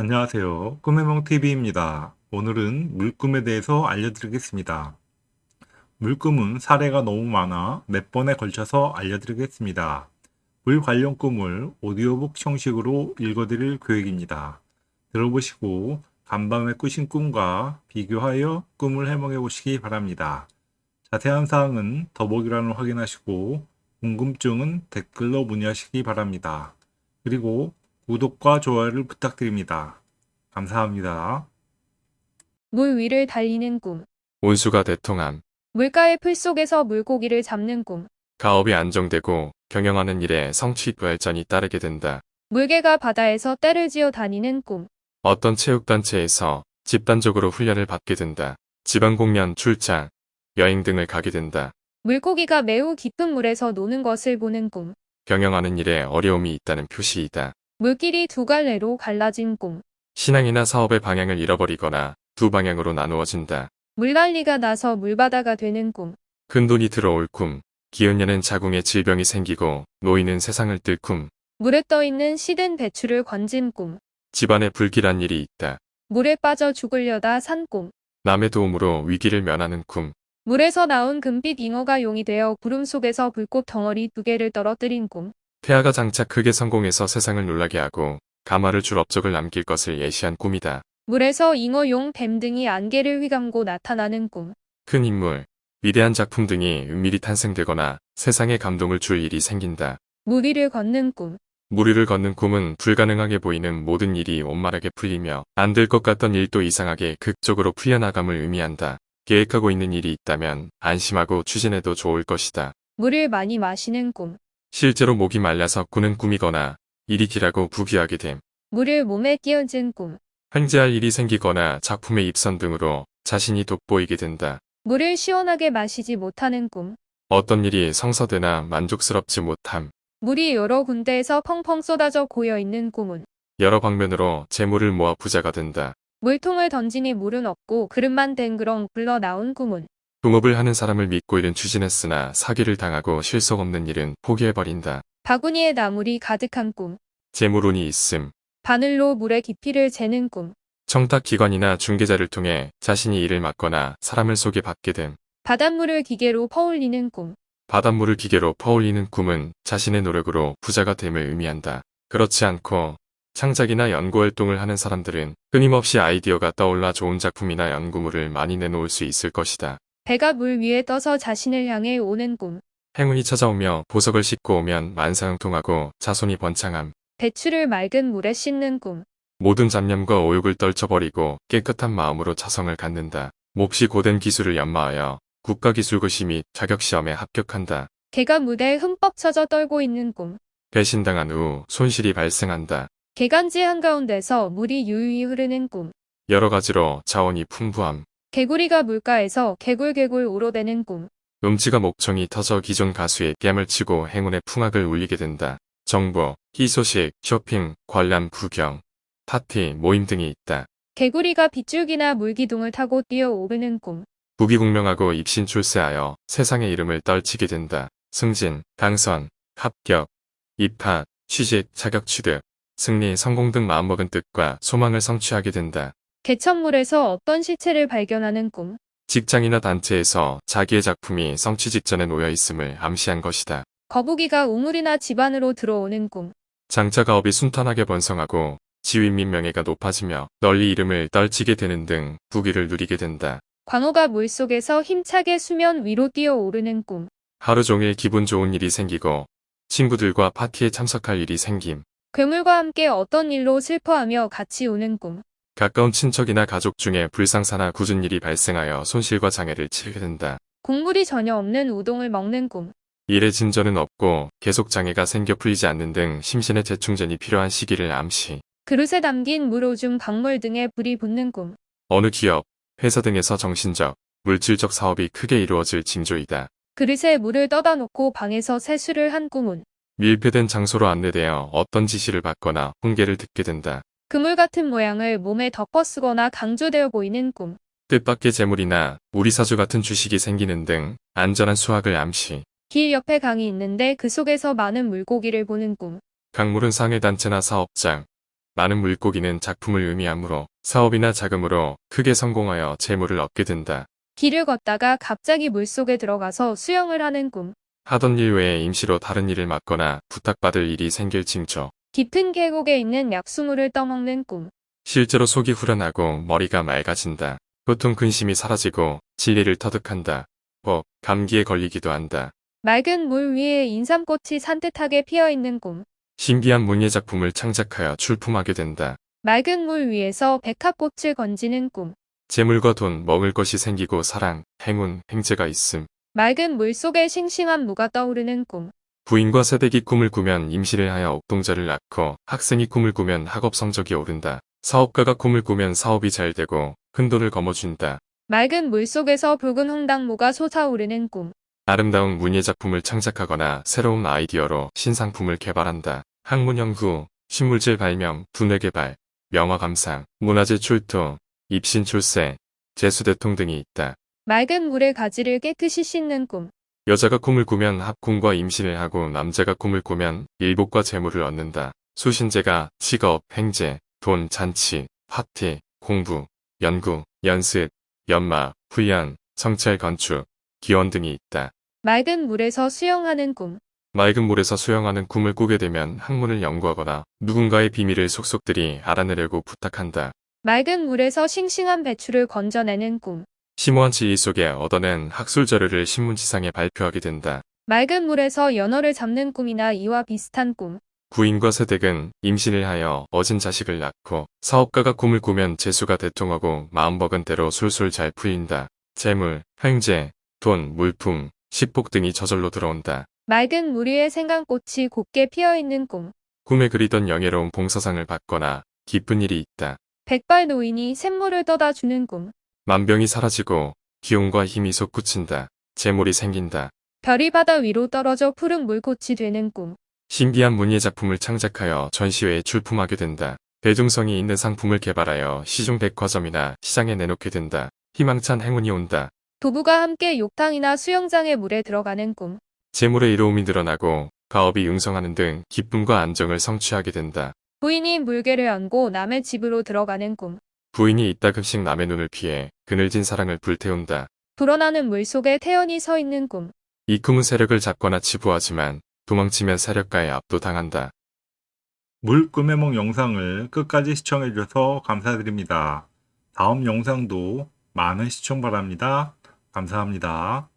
안녕하세요. 꿈해몽TV입니다. 오늘은 물꿈에 대해서 알려드리겠습니다. 물꿈은 사례가 너무 많아 몇 번에 걸쳐서 알려드리겠습니다. 물 관련 꿈을 오디오북 형식으로 읽어드릴 계획입니다. 들어보시고 간밤에 꾸신 꿈과 비교하여 꿈을 해몽해 보시기 바랍니다. 자세한 사항은 더보기란을 확인하시고 궁금증은 댓글로 문의하시기 바랍니다. 그리고 구독과 좋아요를 부탁드립니다. 감사합니다. 물 위를 달리는 꿈. 온수가 대통함. 물가의 풀 속에서 물고기를 잡는 꿈. 가업이 안정되고 경영하는 일에 성취 발전이 따르게 된다. 물개가 바다에서 떼를 지어 다니는 꿈. 어떤 체육단체에서 집단적으로 훈련을 받게 된다. 지방공연, 출장, 여행 등을 가게 된다. 물고기가 매우 깊은 물에서 노는 것을 보는 꿈. 경영하는 일에 어려움이 있다는 표시이다. 물길이 두 갈래로 갈라진 꿈. 신앙이나 사업의 방향을 잃어버리거나 두 방향으로 나누어진다. 물난리가 나서 물바다가 되는 꿈. 큰돈이 들어올 꿈. 기운년은 자궁에 질병이 생기고 노인은 세상을 뜰 꿈. 물에 떠 있는 시든 배추를 건진 꿈. 집안에 불길한 일이 있다. 물에 빠져 죽으려다 산 꿈. 남의 도움으로 위기를 면하는 꿈. 물에서 나온 금빛 잉어가 용이 되어 구름 속에서 불꽃 덩어리 두 개를 떨어뜨린 꿈. 태아가 장차 크게 성공해서 세상을 놀라게 하고 가마를 줄 업적을 남길 것을 예시한 꿈이다. 물에서 잉어, 용, 뱀 등이 안개를 휘감고 나타나는 꿈. 큰 인물, 위대한 작품 등이 은밀히 탄생되거나 세상에 감동을 줄 일이 생긴다. 물 위를 걷는 꿈. 물 위를 걷는 꿈은 불가능하게 보이는 모든 일이 원만하게 풀리며 안 될 것 같던 일도 이상하게 극적으로 풀려나감을 의미한다. 계획하고 있는 일이 있다면 안심하고 추진해도 좋을 것이다. 물을 많이 마시는 꿈. 실제로 목이 말라서 꾸는 꿈이거나 일이 길하고 부귀하게 됨. 물을 몸에 끼얹은 꿈. 횡재할 일이 생기거나 작품의 입선 등으로 자신이 돋보이게 된다. 물을 시원하게 마시지 못하는 꿈. 어떤 일이 성사되나 만족스럽지 못함. 물이 여러 군데에서 펑펑 쏟아져 고여 있는 꿈은 여러 방면으로 재물을 모아 부자가 된다. 물통을 던지니 물은 없고 그릇만 댕그렁 굴러 나온 꿈은 동업을 하는 사람을 믿고 일은 추진했으나 사기를 당하고 실속 없는 일은 포기해버린다. 바구니에 나물이 가득한 꿈. 재물운이 있음. 바늘로 물의 깊이를 재는 꿈. 청탁기관이나 중개자를 통해 자신이 일을 맡거나 사람을 소개받게 됨. 바닷물을 기계로 퍼올리는 꿈. 바닷물을 기계로 퍼올리는 꿈은 자신의 노력으로 부자가 됨을 의미한다. 그렇지 않고 창작이나 연구활동을 하는 사람들은 끊임없이 아이디어가 떠올라 좋은 작품이나 연구물을 많이 내놓을 수 있을 것이다. 배가 물 위에 떠서 자신을 향해 오는 꿈. 행운이 찾아오며 보석을 싣고 오면 만사형통하고 자손이 번창함. 배추를 맑은 물에 씻는 꿈. 모든 잡념과 오욕을 떨쳐버리고 깨끗한 마음으로 자성을 갖는다. 몹시 고된 기술을 연마하여 국가기술고시 및 자격시험에 합격한다. 개가 무대에 흠뻑 쳐져 떨고 있는 꿈. 배신당한 후 손실이 발생한다. 개간지 한가운데서 물이 유유히 흐르는 꿈. 여러 가지로 자원이 풍부함. 개구리가 물가에서 개굴개굴 우러대는 꿈. 음치가 목청이 터져 기존 가수의 뺨을 치고 행운의 풍악을 울리게 된다. 정보, 희소식, 쇼핑, 관람, 구경, 파티, 모임 등이 있다. 개구리가 빗줄기나 물기둥을 타고 뛰어오르는 꿈. 부귀공명하고 입신 출세하여 세상의 이름을 떨치게 된다. 승진, 당선, 합격, 입학, 취직, 자격 취득, 승리, 성공 등 마음먹은 뜻과 소망을 성취하게 된다. 개천물에서 어떤 시체를 발견하는 꿈. 직장이나 단체에서 자기의 작품이 성취 직전에 놓여 있음을 암시한 것이다. 거북이가 우물이나 집 안으로 들어오는 꿈. 장차 가업이 순탄하게 번성하고 지위 및 명예가 높아지며 널리 이름을 떨치게 되는 등 부귀를 누리게 된다. 광어가 물속에서 힘차게 수면 위로 뛰어오르는 꿈. 하루 종일 기분 좋은 일이 생기고 친구들과 파티에 참석할 일이 생김. 괴물과 함께 어떤 일로 슬퍼하며 같이 우는 꿈. 가까운 친척이나 가족 중에 불상사나 굳은 일이 발생하여 손실과 장애를 치르게 된다. 국물이 전혀 없는 우동을 먹는 꿈. 일의 진전은 없고 계속 장애가 생겨 풀리지 않는 등 심신의 재충전이 필요한 시기를 암시. 그릇에 담긴 물, 오줌, 강물 등에 불이 붙는 꿈. 어느 기업, 회사 등에서 정신적, 물질적 사업이 크게 이루어질 징조이다. 그릇에 물을 떠다 놓고 방에서 세수를 한 꿈은 밀폐된 장소로 안내되어 어떤 지시를 받거나 훈계를 듣게 된다. 그물 같은 모양을 몸에 덮어 쓰거나 강조되어 보이는 꿈. 뜻밖의 재물이나 우리 사주 같은 주식이 생기는 등 안전한 수확을 암시. 길 옆에 강이 있는데 그 속에서 많은 물고기를 보는 꿈. 강물은 상해단체나 사업장, 많은 물고기는 작품을 의미하므로 사업이나 자금으로 크게 성공하여 재물을 얻게 된다. 길을 걷다가 갑자기 물속에 들어가서 수영을 하는 꿈. 하던 일 외에 임시로 다른 일을 맡거나 부탁받을 일이 생길 징조. 깊은 계곡에 있는 약수물을 떠먹는 꿈. 실제로 속이 후련하고 머리가 맑아진다. 보통 근심이 사라지고 진리를 터득한다. 법, 감기에 걸리기도 한다. 맑은 물 위에 인삼꽃이 산뜻하게 피어 있는 꿈. 신기한 문예 작품을 창작하여 출품하게 된다. 맑은 물 위에서 백합꽃을 건지는 꿈. 재물과 돈, 먹을 것이 생기고 사랑, 행운, 행재가 있음. 맑은 물 속에 싱싱한 무가 떠오르는 꿈. 부인과 새댁이 꿈을 꾸면 임시를 하여 옥동자를 낳고 학생이 꿈을 꾸면 학업 성적이 오른다. 사업가가 꿈을 꾸면 사업이 잘 되고 큰돈을 거머쥔다. 맑은 물 속에서 붉은 홍당무가 솟아오르는 꿈. 아름다운 문예 작품을 창작하거나 새로운 아이디어로 신상품을 개발한다. 학문 연구, 신물질 발명, 두뇌 개발, 명화 감상, 문화재 출토, 입신 출세, 재수 대통 등이 있다. 맑은 물의 가지를 깨끗이 씻는 꿈. 여자가 꿈을 꾸면 합궁과 임신을 하고 남자가 꿈을 꾸면 일복과 재물을 얻는다. 수신제가 직업, 행제, 돈, 잔치, 파티, 공부, 연구, 연습, 연마, 훈련, 성찰 건축, 기원 등이 있다. 맑은 물에서 수영하는 꿈. 맑은 물에서 수영하는 꿈을 꾸게 되면 학문을 연구하거나 누군가의 비밀을 속속들이 알아내려고 부탁한다. 맑은 물에서 싱싱한 배추를 건져내는 꿈. 심오한 지혜 속에 얻어낸 학술 자료를 신문지상에 발표하게 된다. 맑은 물에서 연어를 잡는 꿈이나 이와 비슷한 꿈. 부인과 새댁은 임신을 하여 어진 자식을 낳고 사업가가 꿈을 꾸면 재수가 대통하고 마음먹은 대로 술술 잘 풀린다. 재물, 횡재, 돈, 물품, 식복 등이 저절로 들어온다. 맑은 물 위에 생강꽃이 곱게 피어있는 꿈. 꿈에 그리던 영예로운 봉사상을 받거나 기쁜 일이 있다. 백발 노인이 샘물을 떠다 주는 꿈. 만병이 사라지고 기운과 힘이 솟구친다. 재물이 생긴다. 별이 바다 위로 떨어져 푸른 물꽃이 되는 꿈. 신기한 문예 작품을 창작하여 전시회에 출품하게 된다. 대중성이 있는 상품을 개발하여 시중 백화점이나 시장에 내놓게 된다. 희망찬 행운이 온다. 부부가 함께 욕탕이나 수영장의 물에 들어가는 꿈. 재물의 이로움이 늘어나고 가업이 융성하는 등 기쁨과 안정을 성취하게 된다. 부인이 물개를 안고 남의 집으로 들어가는 꿈. 부인이 이따금씩 남의 눈을 피해 그늘진 사랑을 불태운다. 불어나는 물 속에 태연이 서 있는 꿈. 이 꿈은 세력을 잡거나 치부하지만 도망치면 세력가에 압도당한다. 물꿈의 영상을 끝까지 시청해주셔서 감사드립니다. 다음 영상도 많은 시청 바랍니다. 감사합니다.